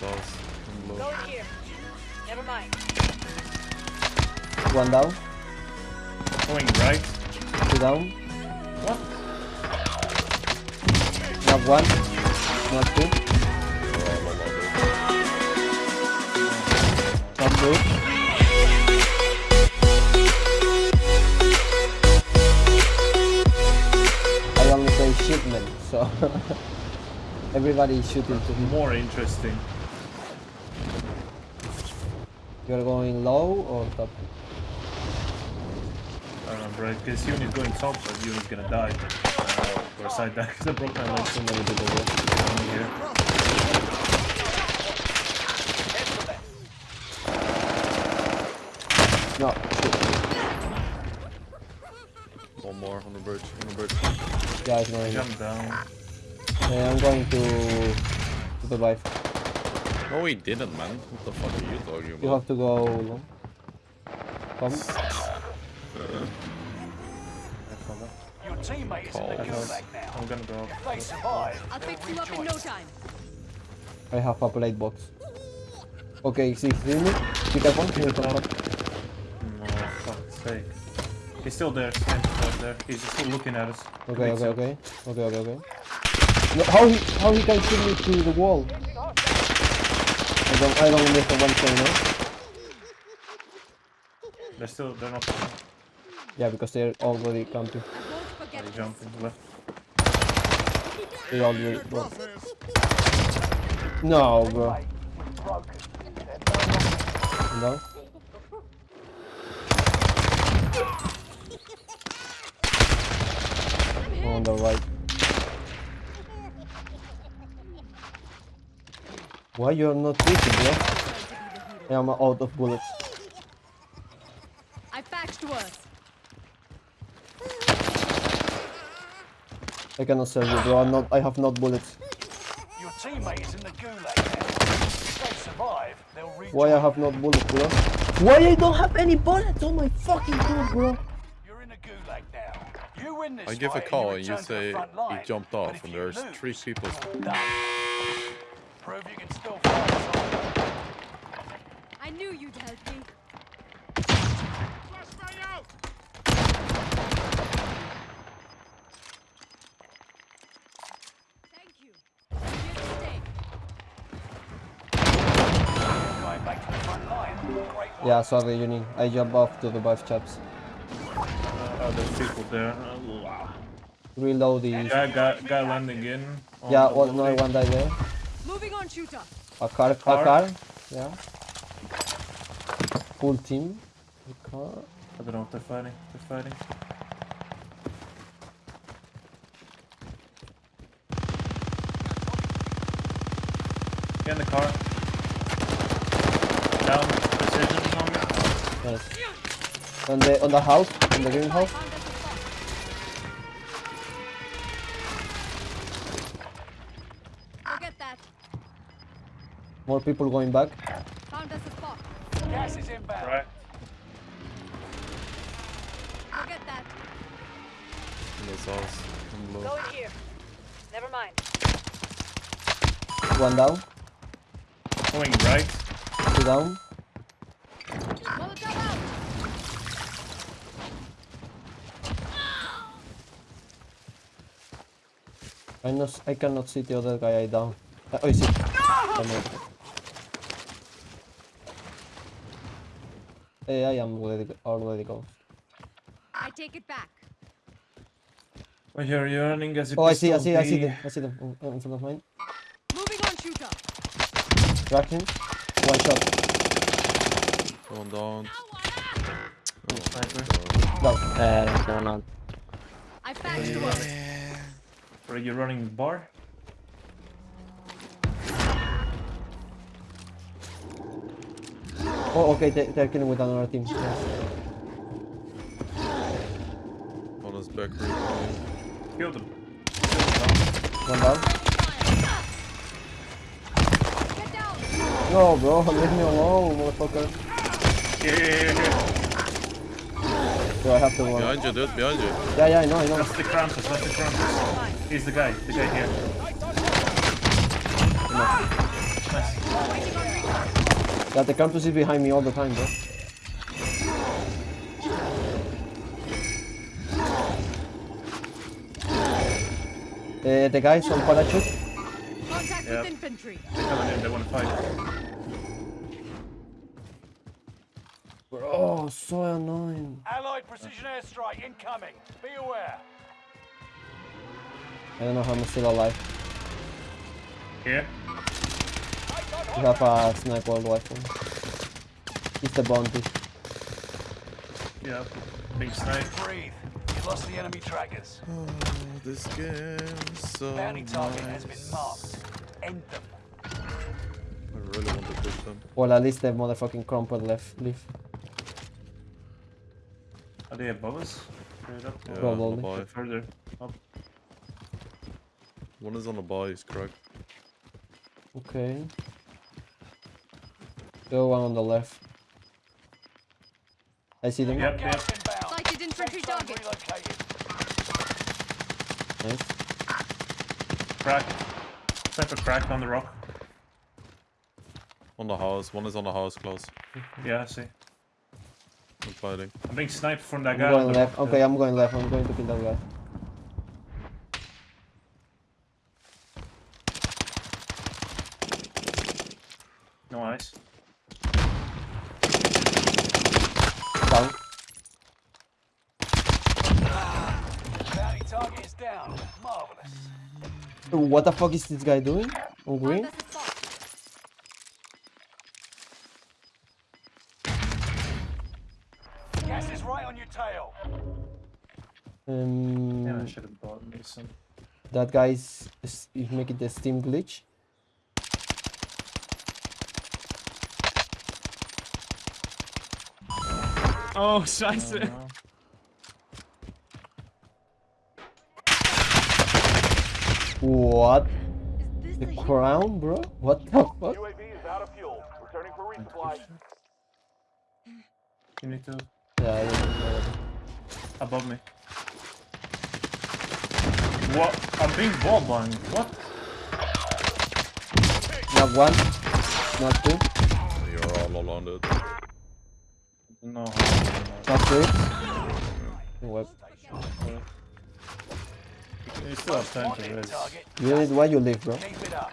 sauce. I'm. Go in here. Never mind. One down, Going right. two down. What? Not one, not two, not three. I only say shipment, so everybody is shooting to him. More interesting. You're going low or top? I don't know, bro. This unit going top, but unit's gonna die. Uh, or side die because I broke my leg. So many people there. Down here. No, One more on the bridge. On the bridge. guys, no, no. Jump down. Yeah, I'm going to to the wife. No, he didn't, man. What the fuck are you talking about? You have to go long. Come. Your teammate is in the Calls. gulag now. I'm gonna go. If they survive, I'll they'll fix you up in no time. I have a plate box. Okay, see, see me? Pick up one, here come up. No, fuck's sake. He's still there, standing right there. He's still looking at us. Okay, okay, okay. Okay, okay, okay. No, how he how he can shoot me through the wall? I don't I don't miss the one thing, no? They're still, they're not. Yeah, because they're already camping. They this. jumping left. They already well. No, bro. Mate, we're broken. They're no longer No. On the right. Why you're not shooting, bro? I am out of bullets. I patched worse. I cannot save you, bro. I'm not. I have not bullets. Your teammate is in the gulag now. If they survive, they'll rejoin. Why I have not bullets, bro? Why I don't have any bullets on my fucking gun, bro? You're in a gulag now. You win this I give a call and you to the say front he jumped off if and there's lose, three people. Prove you can still fight. son. I knew you'd help me. Thank you. Here to stay. Going back to the front line. Great work. Yeah, sorry, Uni. I jump off to the buff chaps. Uh, oh, there's people there. Uh, wow. Reload these. Yeah, got, guy landing in. on Yeah, the one, no, building. one die there. Moving on, shooter. A car, a Car. car. Yeah. Full team. A car. I don't know if they're fighting. They're fighting. Get in the car. Down. Precision on me. Nice. On the on the house, on the greenhouse. Found us a spot. Forget that. More people going back. Found us a spot. Gas is inbound. Right. Forget that. In the sauce. I'm Go in here. Never mind. One down. Going right. Two down. Molotov out. I not I cannot see the other guy I down. Uh, oh, I see. Come on. Hey, I am already already go. I take it back. Oh, here you're running as a Oh, I see, I see, I see them. I see them in- in front of mine. Moving on, shooter. Crack him. One shot. One down. Sniper. Down. Uh, no, no. I patched worse. Are you running bar? Oh, okay, they, they're killing with another team. Yeah. On his back recon. Killed him. One down. Get down. No, bro, leave me alone, motherfucker. Yeah, yeah, yeah, yeah. Bro, I have to run. Behind you, dude. Behind you. Yeah, yeah, I know, I know. That's the Krampus, that's the Krampus. He's the guy, the guy here. Nice. Waiting on recon. Yeah, the Krampus is behind me all the time, bro. Uh, the guys on parachute. Contact Yeah. with infantry. They're coming in, they want to fight. Bro, oh, so annoying. Allied precision airstrike incoming. Be aware. I don't know how I'm still alive. Here. You have a sniper rifle. It's the bounty. Yeah. Big snipe. Breathe. You lost the enemy trackers. Oh, this game so Bounty target has been marked. End them. I really want to push them. Well, at least the motherfucking crumple left. Leave. Are they above us? Straight up? Yeah, Probably. on the buy. Further up. One is on the buy, he's correct. Okay. Go one on the left. I see them. Yep, Gas yep. inbound. Sighted infantry target. relocated. Nice. Crack. Sniper crack on the rock. On the house, one is on the house close. Yeah, I see. I'm fighting. I'm being sniped from that I'm guy. going left. Okay, I'm going left. I'm going to kill that guy. No eyes. Down. Bounty target is down. Marvelous. What the fuck is this guy doing? On green? Um, Yeah, I should have bought me some. that guy is, is, is making the steam glitch. Oh, scheiße. Uh, What? Is The crown, bro? What the fuck? UAV is out of fuel. Returning for resupply. you need to. Yeah, I don't know. Above me. What? I'm being wall banged. What? Not one. Not two. You're all alone, dude. No. Not three. What? You still have time to Wanted res. target. You need why you live, bro. Keep it up.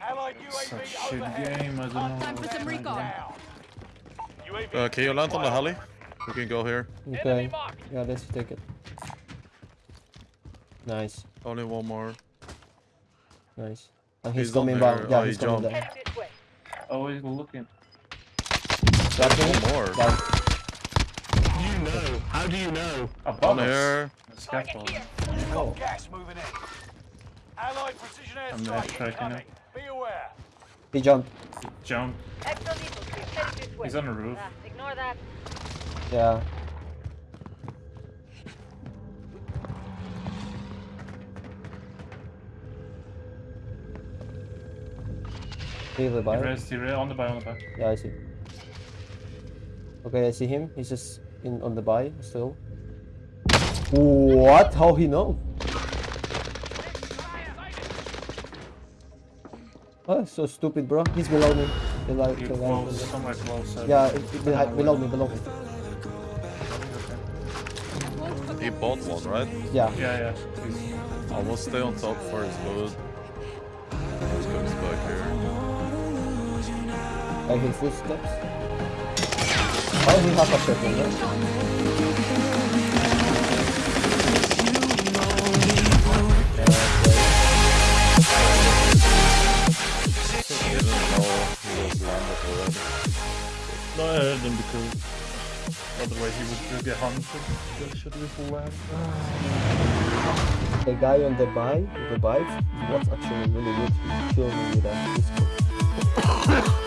Allied Such UAV shit game. I don't Oh, know. time for some recon. on. Down. UAV Uh, can you land on the heli? We can go here. Okay. Yeah, let's take it. Nice. Only one more. Nice. And he's, He's coming back. Yeah, Oh, he's he coming jumped. down. Oh, he's looking. That's One him? more. Down. You know. How do you know? Above On here. Scaffold. Oh. gas moving in. Allied precision I'm airstrike backtracking incoming. Be aware. He jumped. Jump. Extra lethal stream heading this way. He's on the roof. Ah, ignore that. Yeah. He He revived. res, he res, on the buy, on the buy. Yeah, I see. Okay, I see him. He's just in on the buy still. What? How he know? Oh, so stupid, bro. He's below me. Below, He below close, me. somewhere close. I Yeah, it, it, behind, below me, below me. He bought one, right? Yeah. Yeah, yeah. He's, I will stay on top for his loot. He comes back here. I hear footsteps. Oh, he has a second, right? I heard him because otherwise he would get hunted. That. The guy on the bike, the bike, was actually really good. He killed me with a pistol.